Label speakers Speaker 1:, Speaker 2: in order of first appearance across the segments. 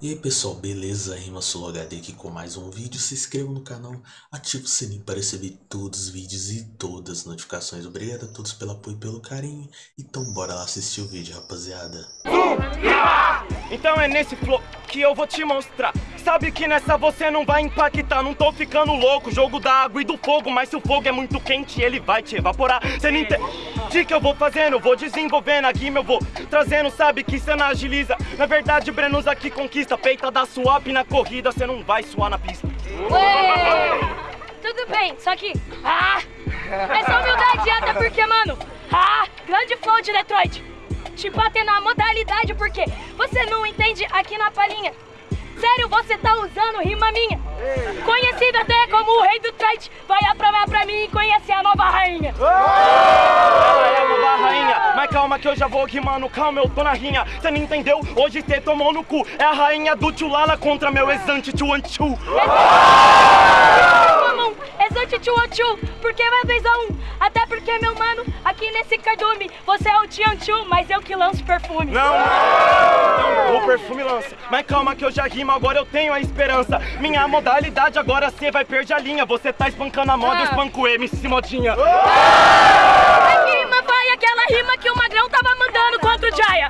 Speaker 1: E aí pessoal, beleza? Rima HD aqui com mais um vídeo. Se inscreva no canal, ative o sininho para receber todos os vídeos e todas as notificações. Obrigado a todos pelo apoio e pelo carinho. Então bora lá assistir o vídeo, rapaziada.
Speaker 2: Então é nesse flow que eu vou te mostrar. Sabe que nessa você não vai impactar. Não tô ficando louco, jogo da água e do fogo. Mas se o fogo é muito quente, ele vai te evaporar. Cê não entende? Que eu vou fazendo? Vou desenvolvendo aqui, eu vou trazendo. Sabe que cê não agiliza. Na verdade, Brenos aqui conquista. Peita da swap na corrida, cê não vai suar na pista.
Speaker 3: Ué, tudo bem, só que. Ah! Essa humildade até porque, mano. Ah! Grande flow de Detroit. Te bater na modalidade porque você não entende aqui na palhinha. Sério, você tá usando rima minha. Conhecido até como o rei do trade. Vai aprovar pra mim e conhecer a nova rainha.
Speaker 2: Ela é a nova rainha, mas calma que eu já vou rimando, calma, eu tô na rinha. Cê não entendeu? Hoje cê tomou no cu. É a rainha do Tchulala contra meu exante Tchuanchu.
Speaker 3: Exante tchu porque vai 2 a 1 um. Até porque, meu mano, aqui nesse cardume, você é o Tianchu, mas eu que lanço perfume.
Speaker 2: Não, não, o perfume lança. Mas calma que eu já rimo, agora eu tenho a esperança. Minha modalidade agora cê vai perder a linha. Você tá espancando a moda, eu
Speaker 3: Ah.
Speaker 2: espanco o MC Modinha.
Speaker 3: A rima vai aquela rima que o Magrão tava mandando contra o Jaya.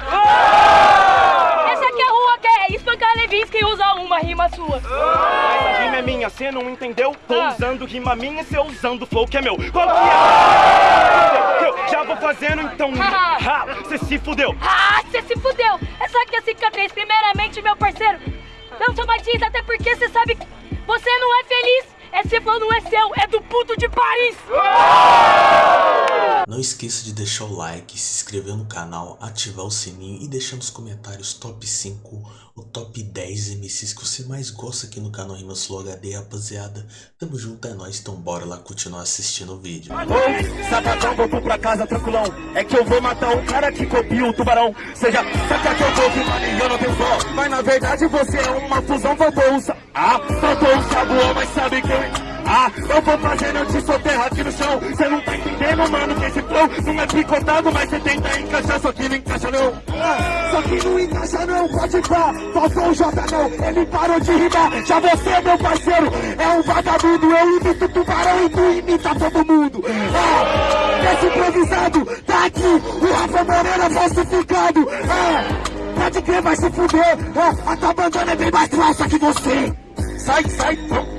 Speaker 3: Rima sua.
Speaker 2: Essa rima é minha, cê não entendeu? Tô
Speaker 3: Ah.
Speaker 2: usando rima minha, cê usando flow que é meu. Qual que é? Eu já vou fazendo então. Ha, cê se fudeu.
Speaker 3: Ah, você se fudeu! Essa aqui é a cicatriz, primeiramente, meu parceiro. Não somatiza, até porque você sabe que você não é feliz. Esse flow não é seu, é do puto de Paris.
Speaker 1: Não esqueça de deixar o like, se inscrever no canal, ativar o sininho e deixar nos comentários top 5 ou top 10 MCs que você mais gosta aqui no canal Rima Sul HD, rapaziada. Tamo junto, é nóis, então bora lá continuar assistindo o vídeo.
Speaker 4: Ô, Sacadão, voltou pra casa tranquilão. É que eu vou matar o cara que copia o tubarão. Seja, saca vou que eu não tenho dó. Mas na verdade você é uma fusão, faltou um. Ah, faltou um sabuão, mas sabe quem... Ah, eu vou fazendo, eu te soterro aqui no chão. Cê não tá entendendo, mano, que esse flow não é picotado, mas cê tenta encaixar, só que não encaixa não. Ah, só que não encaixa não, pode pá. Faltou o J não, ele parou de rimar. Já você, meu parceiro, é um vagabundo. Eu imito tubarão e tu imita todo mundo. Ah, improvisado tá aqui, o Rafa Moreira falsificado. Ah, pode crer, vai se fuder. Ah, a tua bandana é bem mais falsa que você.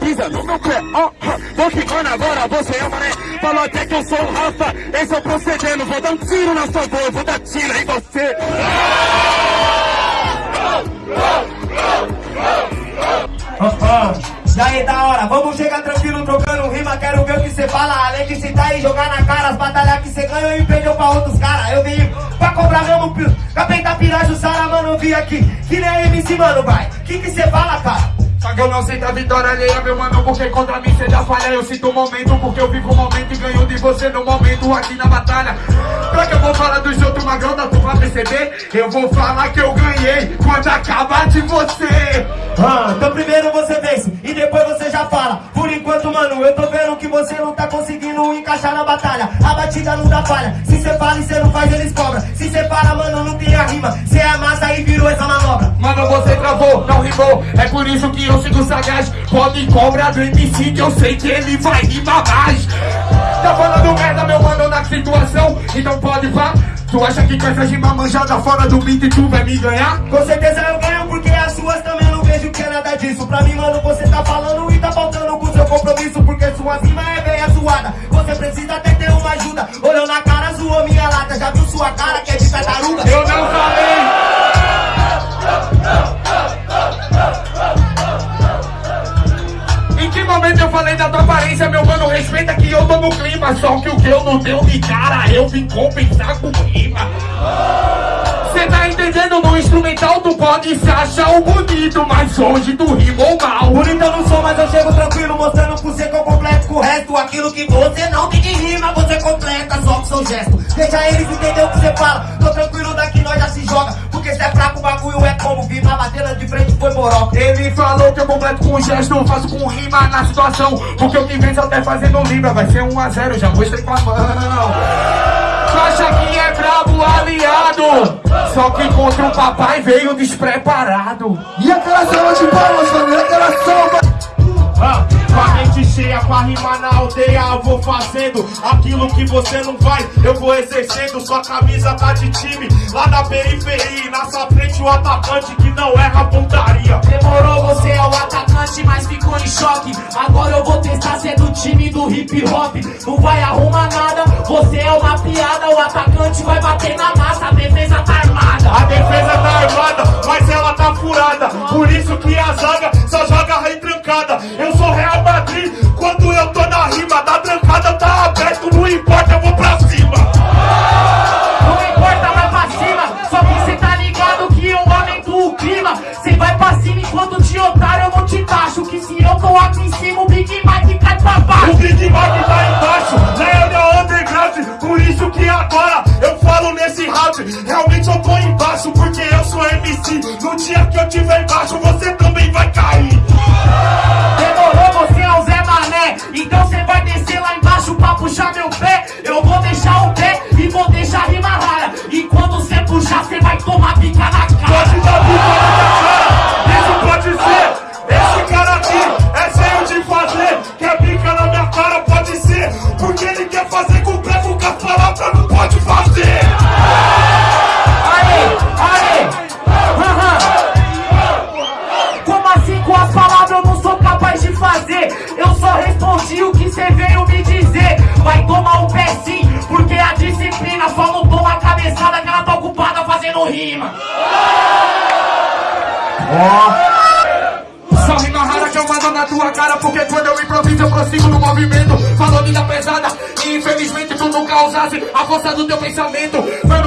Speaker 4: Pisa no meu pé. Ó, vou rimando agora, você é mané. Falou até que eu sou o Rafa, esse é o procedendo. Vou dar um tiro na sua voz, vou dar tiro em você.
Speaker 5: E aí, da hora, vamos chegar tranquilo trocando rima. Quero ver o que cê fala. Além de citar e jogar na cara as batalhas que cê ganhou e perdeu pra outros caras. Eu vim pra mesmo pio. Capeta Piraju, Sara, mano, eu vim aqui. Que nem MC, mano, vai. Que que cê fala, cara?
Speaker 4: Eu não sinto a vitória alheia, meu mano, porque contra mim cê já falha. Eu sinto o momento, porque eu vivo o momento e ganho de você no momento aqui na batalha. Pra que eu vou falar dos outros magrão, dá tu perceber? Eu vou falar que eu ganhei quando acabar de você.
Speaker 5: Ah, então primeiro você vence e depois você já fala. Por enquanto, mano, eu tô vendo que você não tá conseguindo encaixar na batalha. A batida não dá falha. Se cê fala e cê não faz, eles cobram. Se cê para, mano, não tem a rima. Cê amassa e virou essa manobra.
Speaker 4: Mano, você travou, não rimou. É por isso que eu sigo sagaz. Pode cobrar do MC que eu sei que ele vai rimar mais. Tá falando merda, meu mano, na situação. Então pode vá. Tu acha que com essa rima manjada fora do beat tu vai me ganhar?
Speaker 5: Com certeza eu ganho porque as suas também não vejo que é nada disso. Pra mim,
Speaker 4: Só que o que eu não deu de cara, eu vim compensar com rima. Cê tá entendendo? No instrumental tu pode se achar o bonito, mas hoje tu rimou mal.
Speaker 5: Bonito eu não sou, mas eu chego tranquilo, mostrando pro você que eu completo com o resto. Aquilo que você não tem de rima, você completa só com seu gesto. Deixa eles entender o que você fala. Tô tranquilo daqui, nós já se joga. Porque cê é fraco, o bagulho é como vir pra bater de frente foi moroca.
Speaker 4: Ele falou que eu completo com gesto, faço com rima na situação. Porque eu me venço até fazendo libra, vai ser 1 a 0 já mostrei com a mão. acha que é brabo aliado Só que contra o papai veio despreparado
Speaker 6: E aquela salva de palmas, família, aquela salva
Speaker 4: com a mente cheia, com a rima na aldeia Eu vou fazendo aquilo que você não faz. Eu vou exercendo, sua camisa tá de time. Lá na periferia, na sua frente o atacante que não erra pontaria.
Speaker 7: Demorou, você é o atacante, mas ficou em choque. Agora eu vou testar ser do time do hip hop. Não vai arrumar nada, você é uma piada. O atacante vai bater na massa, a defesa tá armada.
Speaker 4: A defesa tá fazer?
Speaker 7: Eu só respondi o que cê veio me dizer. Vai tomar o pé sim, porque a disciplina Só não toma a cabeçada que ela tá ocupada fazendo rima.
Speaker 4: Só rima rara que eu mando na tua cara Porque quando eu improviso eu prossigo no movimento. Falou vida pesada e infelizmente tu nunca usasse A força do teu pensamento. Mano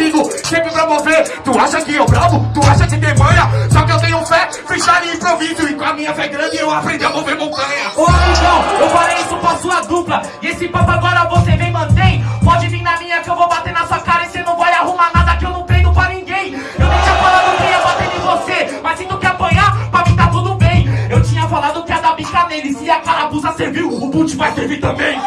Speaker 4: eu prossigo sempre pra mover Tu acha que eu bravo? Tu acha que tem manha? Só que eu tenho fé, freestyle e improviso. E com a minha fé grande eu aprendi a mover montanha.
Speaker 7: Ô amigão, eu falei isso pra sua dupla. E esse papo agora você vem mantém. Pode vir na minha que eu vou bater na sua cara E cê não vai arrumar nada que eu não treino pra ninguém. Eu nem tinha falado que ia bater em você Mas se tu quer apanhar, pra mim tá tudo bem. Eu tinha falado que ia dar bica nele. Se a carabuça serviu, o boot vai servir também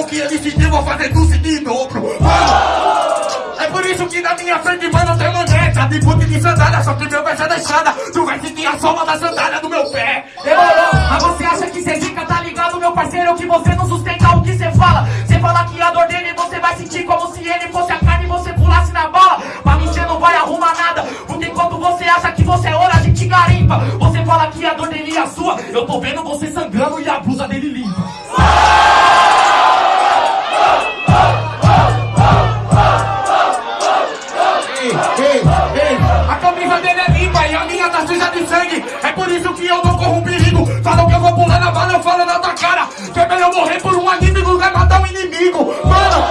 Speaker 4: dor que ele sentiu, vou fazer sentir em dobro. Mano, é por isso que na minha frente, mano, tem maneta de boot de sandália. Só que meu pé já deixada, tu vai sentir a soma da sandália do meu pé.
Speaker 7: Demorou, mas você acha que cê fica, tá ligado, meu parceiro? Que você não sustenta o que cê fala Cê fala que a dor dele você vai sentir como se ele fosse a carne e você pulasse na bala Pra mim cê não vai arrumar nada Porque enquanto você acha que você é ouro, a gente garimpa Você fala que a dor dele é sua Eu tô vendo você sangrando e a blusa dele limpa
Speaker 4: limpa e a minha tá suja de sangue. É por isso que eu não corro um perigo. Falam que eu vou pular na bala, eu falo na tua cara. Que é melhor morrer por um anime do que matar um inimigo. Mano,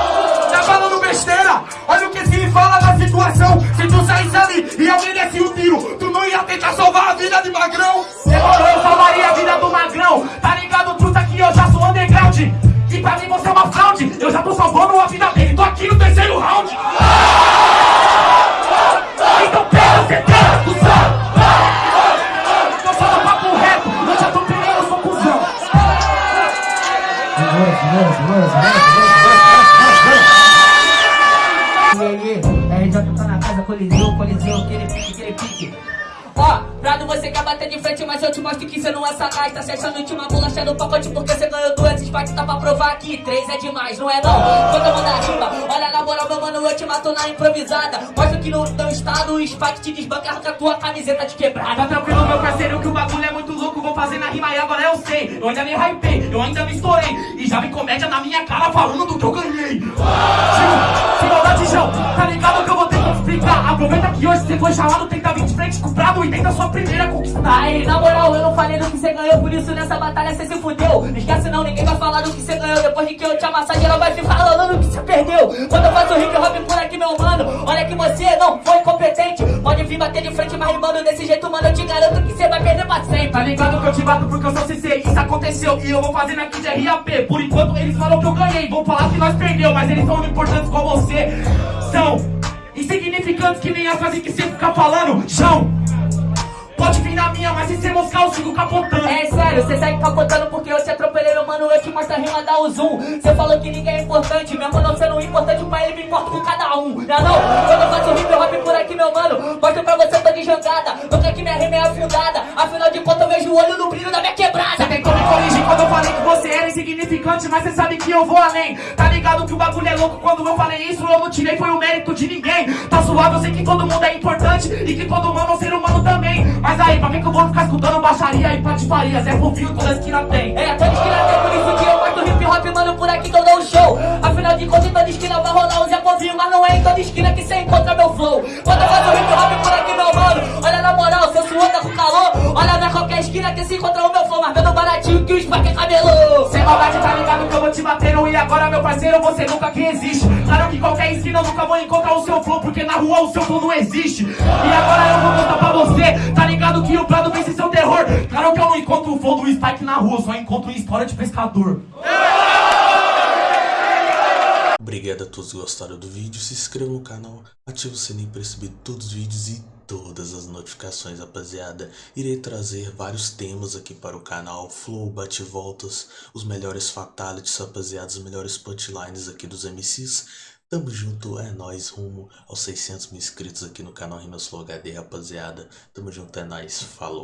Speaker 4: tá falando besteira. Olha o que se fala na situação. Se tu saísse ali e alguém desse um tiro, tu não ia tentar salvar a vida de magrão.
Speaker 7: Demorou, eu salvaria a vida do magrão Tá ligado, truta, que eu já sou underground E pra mim você é uma fraude Eu já tô salvando a vida dele Tô aqui no terceiro round
Speaker 8: E aí, RJ tá na casa, coliseu, coliseu, aquele pique, aquele pique. Ó, Prado, você quer bater de frente, mas eu te mostro que você não é sagaz. Tá se achando de uma bolacha no pacote porque você ganhou duas espates. Tá pra provar que três é demais, não é não? Quando eu mandar rima, olha na moral, meu mano, eu te mato na improvisada. Mostra que no teu estado o spike te desbanca, arranca tua camiseta de quebrada.
Speaker 7: Tá tranquilo, meu parceiro, que o bagulho é muito louco. Vou fazer na rima e agora eu sei. Eu ainda me hypei, eu ainda me estourei. E já vi comédia na minha cara falando do que eu ganhei. Tio, se maldade, João, tá ligado que eu vou ter que explicar. explicar Aproveita que hoje você foi chamado Tenta vir de frente com o brado e tenta sua primeira conquistar
Speaker 8: Aí, na moral, eu não falei do que você ganhou Por isso nessa batalha você se fudeu. Esquece não, ninguém vai falar do que você ganhou. Depois que eu te amassar, geral vai ficar falando do que você perdeu. Quando eu faço hip hop por aqui, meu mano Olha que você não foi competente. Pode vir bater de frente, mas rimando desse jeito, mano Eu te garanto que você vai perder pra sempre.
Speaker 7: Tá ligado que eu te bato porque eu sou CC Isso aconteceu. E eu vou fazendo aqui de RAP Por enquanto eles falam que eu ganhei. Vão falar que nós perdeu, mas eles são importantes com você. São insignificantes que nem a frase que você fica falando Chão Pode vir na minha, mas se você moscar eu sigo capotando?
Speaker 8: É sério, você segue capotando porque eu te atropelei, Eu te mostro a rima, o zoom Você falou que ninguém é importante, mesmo não sendo importante Pra ele me importa com cada um, não é não? Quando eu faço hip hop por aqui, meu mano Mostro pra você, tô de jangada. Nunca que minha rima é afundada. Afinal de contas eu vejo o olho no brilho da minha quebrada.
Speaker 7: Você tentou me corrigir quando eu falei que você era insignificante Mas você sabe que eu vou além. Tá ligado que o bagulho é louco? Quando eu falei isso eu não tirei foi o mérito de ninguém. Tá suave, eu sei que todo mundo é importante E que todo humano é um ser humano também. Mas aí, pra que que eu vou ficar escutando baixaria e patifaria? Zé Fofinho toda esquina tem.
Speaker 8: É, toda esquina tem, por isso que eu mostro hip hop, mano Por aqui que eu dou um show. Afinal de contas em toda esquina vai rolar o Zé Fofinho Mas não é em toda esquina que você encontra meu flow. Quando eu faço hip hop por aqui, meu mano Olha na moral, seu suor tá com calor Olha na qualquer esquina que se encontra o meu flow Mas vendo baratinho que o Spike é cabelo
Speaker 7: Sem maldade, tá te batendo E agora, meu parceiro, você nunca que existe. Claro que qualquer esquina eu nunca vou encontrar o seu flow Porque na rua o seu flow não existe. E agora eu vou contar pra você Tá ligado que o Prado vence seu terror? Claro que eu não encontro o flow do Spike na rua Só encontro história de pescador.
Speaker 1: Obrigado a todos que gostaram do vídeo, se inscreva no canal, ative o sininho para receber todos os vídeos e todas as notificações, rapaziada. Irei trazer vários temas aqui para o canal, flow, bate-voltas, os melhores fatalities, rapaziada, os melhores punchlines aqui dos MCs. Tamo junto, é nóis, rumo aos 600 mil inscritos aqui no canal Rimas Flow HD, rapaziada. Tamo junto, é nóis, falou.